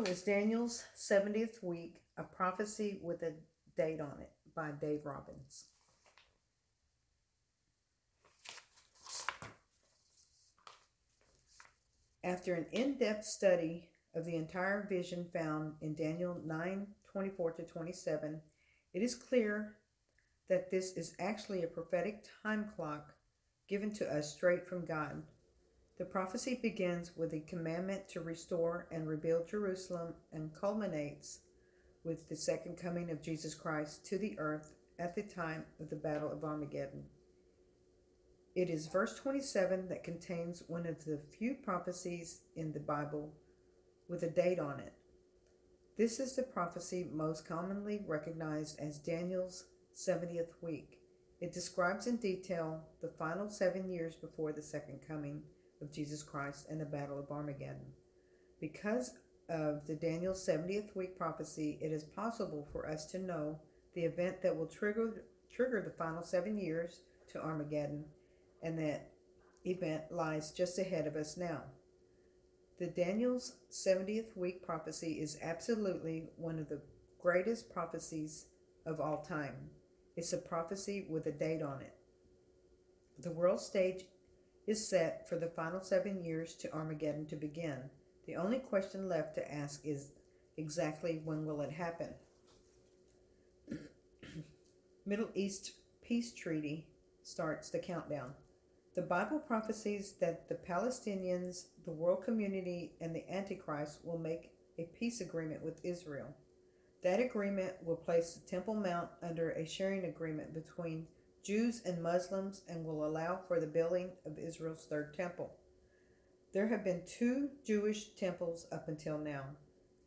title is Daniel's 70th Week, a prophecy with a date on it by Dave Robbins. After an in depth study of the entire vision found in Daniel 9 24 to 27, it is clear that this is actually a prophetic time clock given to us straight from God. The prophecy begins with the commandment to restore and rebuild Jerusalem and culminates with the second coming of Jesus Christ to the earth at the time of the Battle of Armageddon. It is verse 27 that contains one of the few prophecies in the Bible with a date on it. This is the prophecy most commonly recognized as Daniel's 70th week. It describes in detail the final seven years before the second coming of Jesus Christ and the Battle of Armageddon. Because of the Daniel 70th week prophecy, it is possible for us to know the event that will trigger, trigger the final seven years to Armageddon, and that event lies just ahead of us now. The Daniel's 70th week prophecy is absolutely one of the greatest prophecies of all time. It's a prophecy with a date on it. The world stage is set for the final seven years to Armageddon to begin. The only question left to ask is exactly when will it happen? Middle East Peace Treaty starts the countdown. The Bible prophesies that the Palestinians, the world community, and the Antichrist will make a peace agreement with Israel. That agreement will place the Temple Mount under a sharing agreement between Jews and Muslims and will allow for the building of Israel's third temple. There have been two Jewish temples up until now.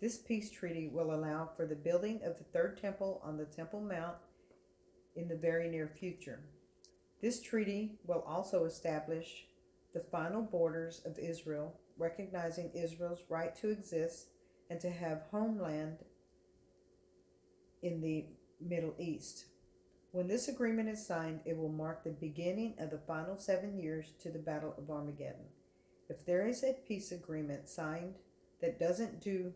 This peace treaty will allow for the building of the third temple on the Temple Mount in the very near future. This treaty will also establish the final borders of Israel, recognizing Israel's right to exist and to have homeland in the Middle East. When this agreement is signed, it will mark the beginning of the final seven years to the Battle of Armageddon. If there is a peace agreement signed that doesn't do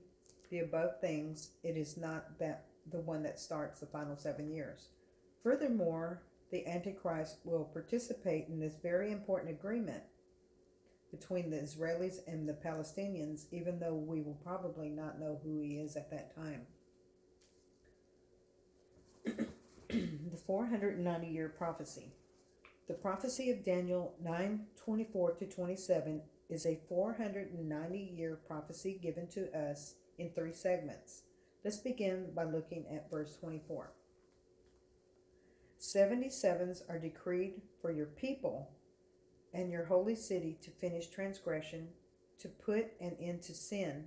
the above things, it is not that the one that starts the final seven years. Furthermore, the Antichrist will participate in this very important agreement between the Israelis and the Palestinians, even though we will probably not know who he is at that time. the 490 year prophecy. The prophecy of Daniel 9 24 to 27 is a 490 year prophecy given to us in three segments. Let's begin by looking at verse 24. 77s are decreed for your people and your holy city to finish transgression, to put an end to sin,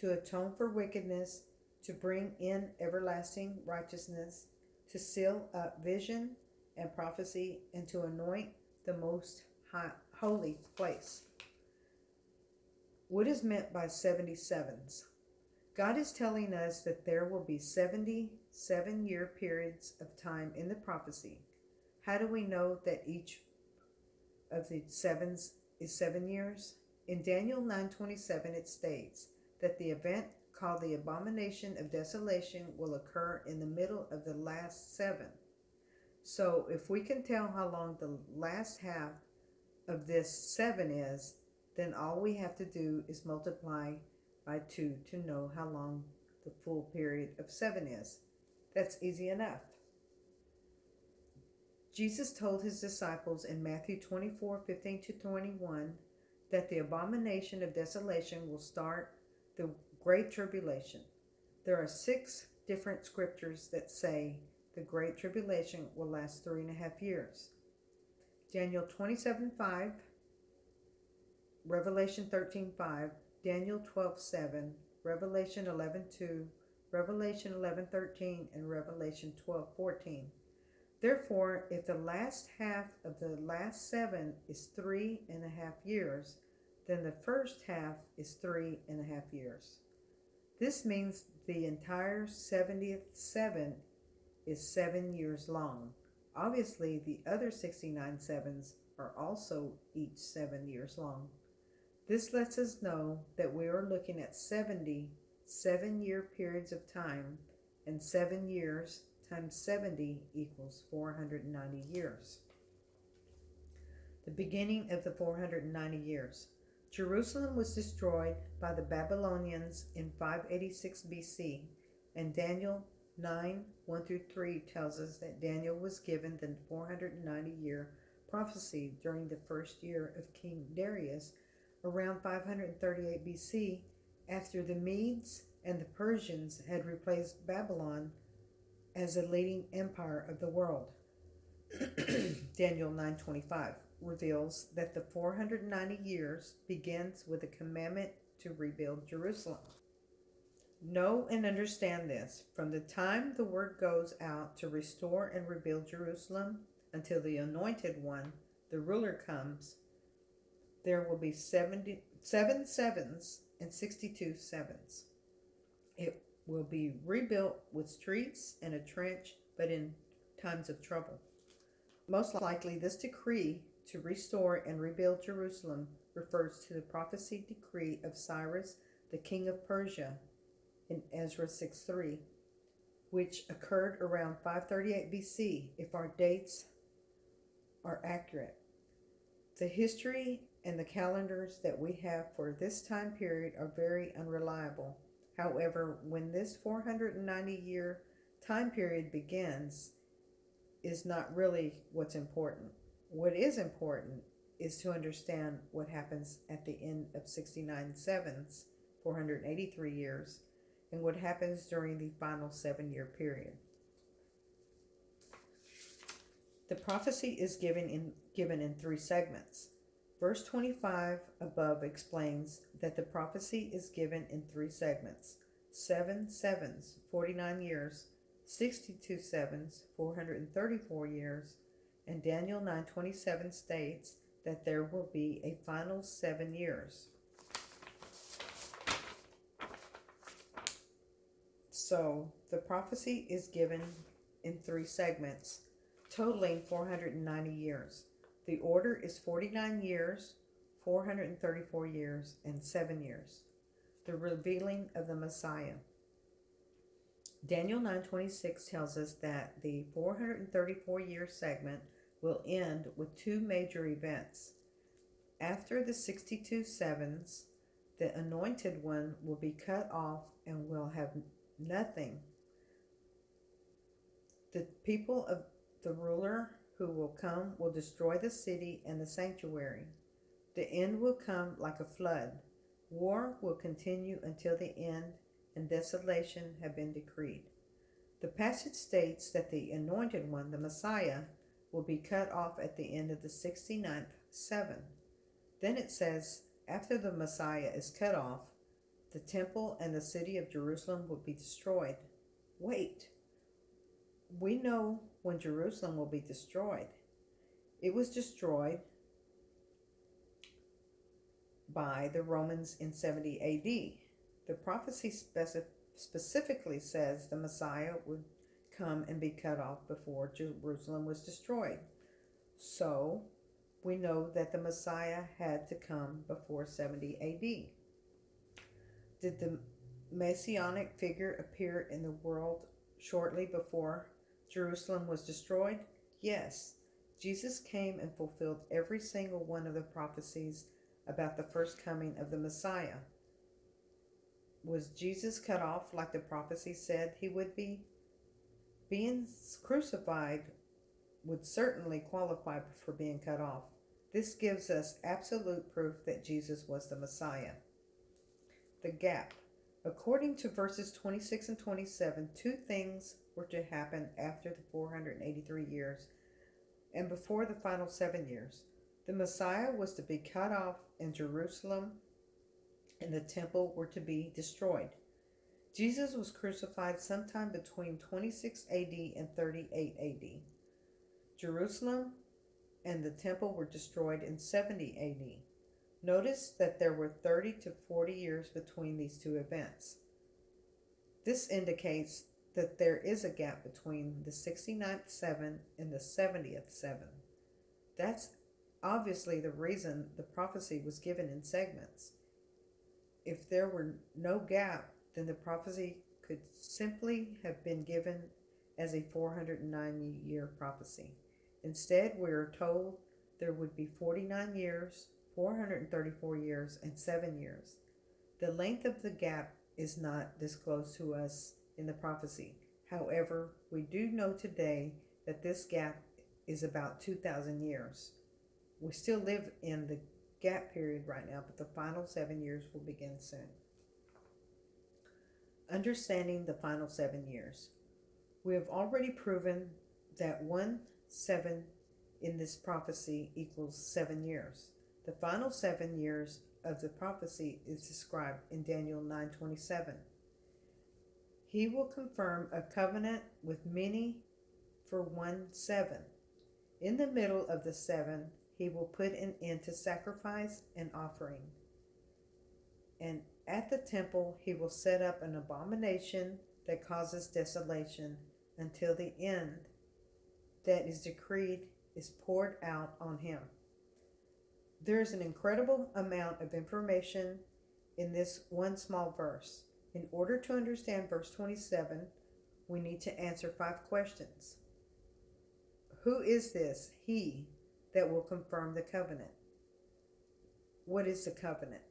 to atone for wickedness, to bring in everlasting righteousness, to seal up vision and prophecy, and to anoint the most high, holy place. What is meant by 77s? God is telling us that there will be 77 year periods of time in the prophecy. How do we know that each of the sevens is seven years? In Daniel 9:27 it states that the event called the abomination of desolation will occur in the middle of the last seven. So if we can tell how long the last half of this seven is, then all we have to do is multiply by two to know how long the full period of seven is. That's easy enough. Jesus told his disciples in Matthew 24 15 to 21 that the abomination of desolation will start the Great Tribulation. There are six different scriptures that say the Great Tribulation will last three and a half years. Daniel 27 5, Revelation 13 5, Daniel 12 7, Revelation 11 2, Revelation 11 13, and Revelation 12 14. Therefore, if the last half of the last seven is three and a half years, then the first half is three and a half years. This means the entire 70th seven is seven years long. Obviously, the other 69 sevens are also each seven years long. This lets us know that we are looking at 70 seven year periods of time, and seven years times 70 equals 490 years. The beginning of the 490 years. Jerusalem was destroyed by the Babylonians in 586 BC, and Daniel 9 1 through 3 tells us that Daniel was given the 490 year prophecy during the first year of King Darius around 538 BC after the Medes and the Persians had replaced Babylon as a leading empire of the world. Daniel 9:25 reveals that the 490 years begins with a commandment to rebuild Jerusalem. Know and understand this. From the time the word goes out to restore and rebuild Jerusalem until the anointed one, the ruler comes, there will be 70, seven sevens and 62 sevens. It will be rebuilt with streets and a trench, but in times of trouble. Most likely, this decree to restore and rebuild Jerusalem refers to the prophecy decree of Cyrus, the king of Persia, in Ezra 6 3, which occurred around 538 BC, if our dates are accurate. The history and the calendars that we have for this time period are very unreliable. However, when this 490 year time period begins, is not really what's important. What is important is to understand what happens at the end of 69 sevens, 483 years, and what happens during the final seven year period. The prophecy is given in, given in three segments. Verse 25 above explains that the prophecy is given in three segments seven sevens, 49 years, 62 sevens, 434 years, and Daniel 9:27 states that there will be a final 7 years. So, the prophecy is given in 3 segments, totaling 490 years. The order is 49 years, 434 years, and 7 years. The revealing of the Messiah. Daniel 9:26 tells us that the 434 year segment will end with two major events. After the 62 sevens, the anointed one will be cut off and will have nothing. The people of the ruler who will come will destroy the city and the sanctuary. The end will come like a flood. War will continue until the end and desolation have been decreed. The passage states that the anointed one, the Messiah, will be cut off at the end of the 69th seven. Then it says, after the Messiah is cut off, the temple and the city of Jerusalem will be destroyed. Wait, we know when Jerusalem will be destroyed. It was destroyed by the Romans in 70 AD. The prophecy specif- specifically says the Messiah would come and be cut off before Jerusalem was destroyed. So we know that the Messiah had to come before 70 AD. Did the messianic figure appear in the world shortly before Jerusalem was destroyed? Yes. Jesus came and fulfilled every single one of the prophecies about the first coming of the Messiah. Was Jesus cut off like the prophecy said he would be? Being crucified would certainly qualify for being cut off. This gives us absolute proof that Jesus was the Messiah. The gap. According to verses 26 and 27, two things were to happen after the 483 years and before the final seven years. The Messiah was to be cut off, in Jerusalem and the temple were to be destroyed. Jesus was crucified sometime between 26 AD and 38 AD. Jerusalem and the temple were destroyed in 70 AD. Notice that there were 30 to 40 years between these two events. This indicates that there is a gap between the 69th 7 and the 70th 7. That's obviously the reason the prophecy was given in segments. If there were no gap, then the prophecy could simply have been given as a 409 year prophecy. Instead, we are told there would be 49 years, 434 years, and 7 years. The length of the gap is not disclosed to us in the prophecy. However, we do know today that this gap is about 2,000 years. We still live in the gap period right now, but the final seven years will begin soon. Understanding the final seven years. We have already proven that one seven in this prophecy equals seven years. The final seven years of the prophecy is described in Daniel 9:27. He will confirm a covenant with many for one seven. In the middle of the seven, he will put an end to sacrifice and offering. And at the temple, he will set up an abomination that causes desolation until the end that is decreed is poured out on him. There is an incredible amount of information in this one small verse. In order to understand verse 27, we need to answer five questions. Who is this he that will confirm the covenant? What is the covenant?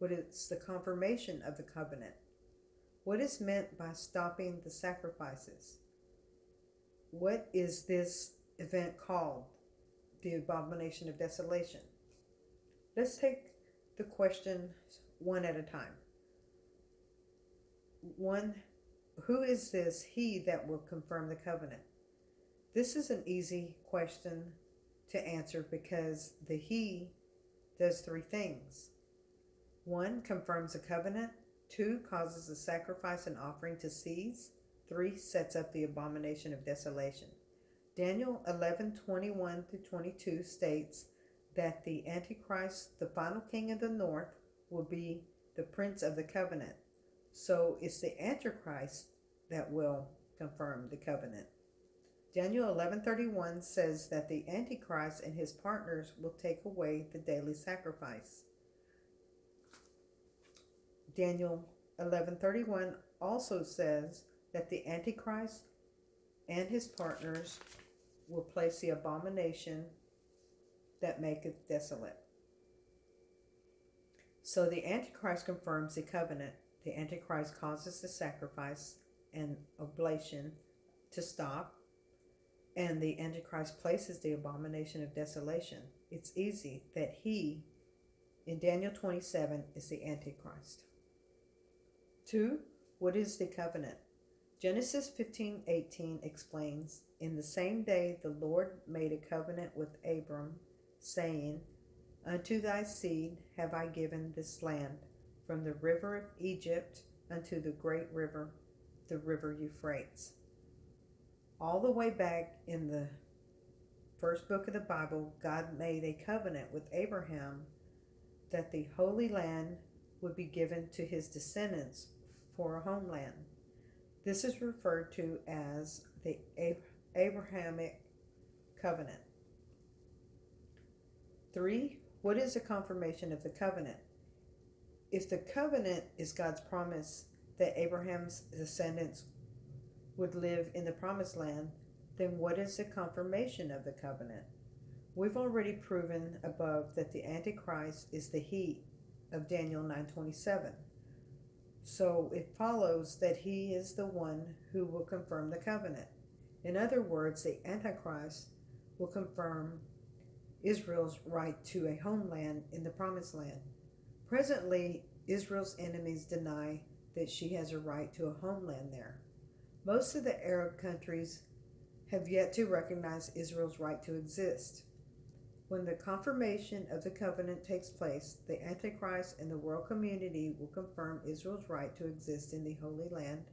What is the confirmation of the covenant? What is meant by stopping the sacrifices? What is this event called? The abomination of desolation. Let's take the questions one at a time. One, who is this he that will confirm the covenant? This is an easy question to answer because the he does three things. One, confirms a covenant. Two, causes the sacrifice and offering to cease. 3 sets up the abomination of desolation. Daniel 11 21 to 22 states that the Antichrist, the final king of the north, will be the prince of the covenant. So it's the Antichrist that will confirm the covenant. Daniel 11:31 says that the antichrist and his partners will take away the daily sacrifice. Daniel 11:31 also says that the Antichrist and his partners will place the abomination that maketh desolate. So the Antichrist confirms the covenant. The Antichrist causes the sacrifice and oblation to stop. And the Antichrist places the abomination of desolation. It's easy that he, in Daniel 27, is the Antichrist. Two, what is the covenant? Genesis 15:18 explains, "In the same day the Lord made a covenant with Abram, saying, Unto thy seed have I given this land, from the river of Egypt unto the great river, the river Euphrates." All the way back in the first book of the Bible, God made a covenant with Abraham that the Holy Land would be given to his descendants for a homeland. This is referred to as the Abrahamic covenant. Three, what is the confirmation of the covenant? If the covenant is God's promise that Abraham's descendants would live in the promised land, then what is the confirmation of the covenant? We've already proven above that the Antichrist is the he of Daniel 927. So it follows that he is the one who will confirm the covenant. In other words, the Antichrist will confirm Israel's right to a homeland in the Promised Land. Presently, Israel's enemies deny that she has a right to a homeland there. Most of the Arab countries have yet to recognize Israel's right to exist. When the confirmation of the covenant takes place, the Antichrist and the world community will confirm Israel's right to exist in the Holy Land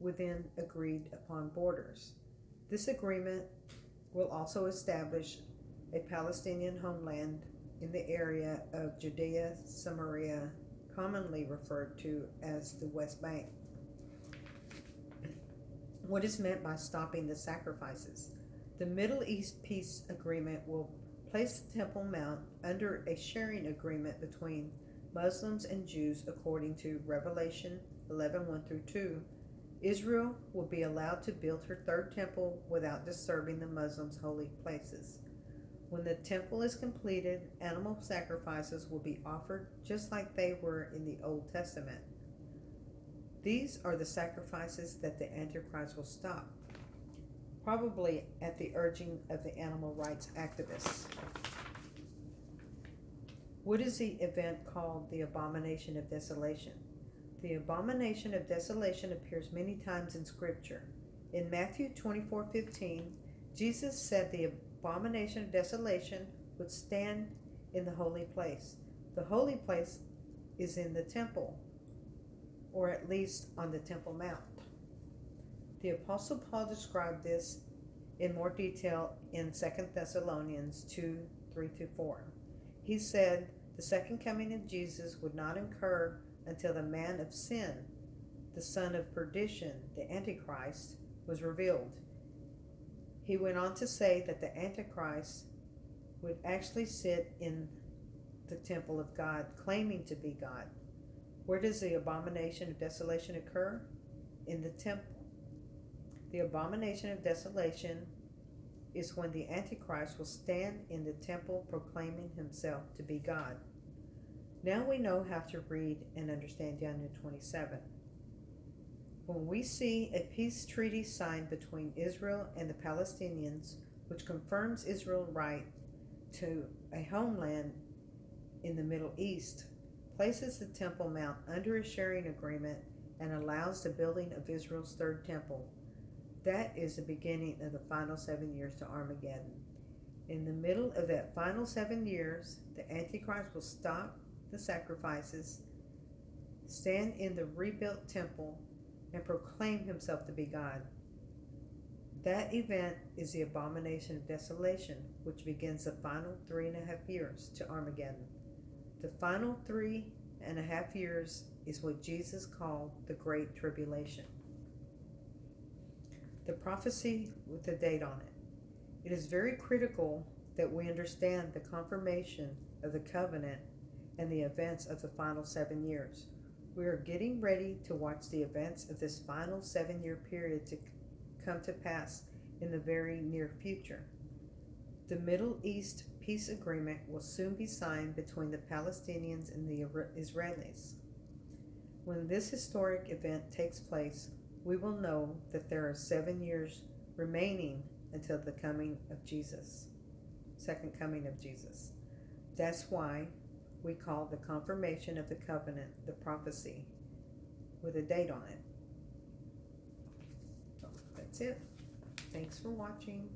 within agreed upon borders. This agreement will also establish a Palestinian homeland in the area of Judea Samaria, commonly referred to as the West Bank. What is meant by stopping the sacrifices? The Middle East peace agreement will place the Temple Mount under a sharing agreement between Muslims and Jews according to Revelation 11 1 through 2, Israel will be allowed to build her third temple without disturbing the Muslims' holy places. When the temple is completed, animal sacrifices will be offered just like they were in the Old Testament. These are the sacrifices that the Antichrist will stop, probably at the urging of the animal rights activists. What is the event called the Abomination of Desolation? The Abomination of Desolation appears many times in Scripture. In Matthew 24 15, Jesus said the abomination of desolation would stand in the holy place. The holy place is in the temple, or at least on the Temple Mount. The Apostle Paul described this in more detail in 2 Thessalonians 2 3 4. He said the second coming of Jesus would not occur until the man of sin, the son of perdition, the Antichrist, was revealed. He went on to say that the Antichrist would actually sit in the temple of God, claiming to be God. Where does the abomination of desolation occur? In the temple. The abomination of desolation is when the Antichrist will stand in the temple proclaiming himself to be God. Now we know how to read and understand Daniel 27. When we see a peace treaty signed between Israel and the Palestinians, which confirms Israel's right to a homeland in the Middle East, places the Temple Mount under a sharing agreement, and allows the building of Israel's third temple, that is the beginning of the final seven years to Armageddon. In the middle of that final seven years, the Antichrist will stop the sacrifices, stand in the rebuilt temple, and proclaim himself to be God. That event is the abomination of desolation, which begins the final three and a half years to Armageddon. The final three and a half years is what Jesus called the Great Tribulation. The prophecy with the date on it. It is very critical that we understand the confirmation of the covenant and the events of the final seven years. We are getting ready to watch the events of this final seven year period to come to pass in the very near future. The Middle East peace agreement will soon be signed between the Palestinians and the Israelis. When this historic event takes place, we will know that there are seven years remaining until the coming of Jesus, second coming of Jesus. That's why we call the confirmation of the covenant the prophecy with a date on it. That's it. Thanks for watching.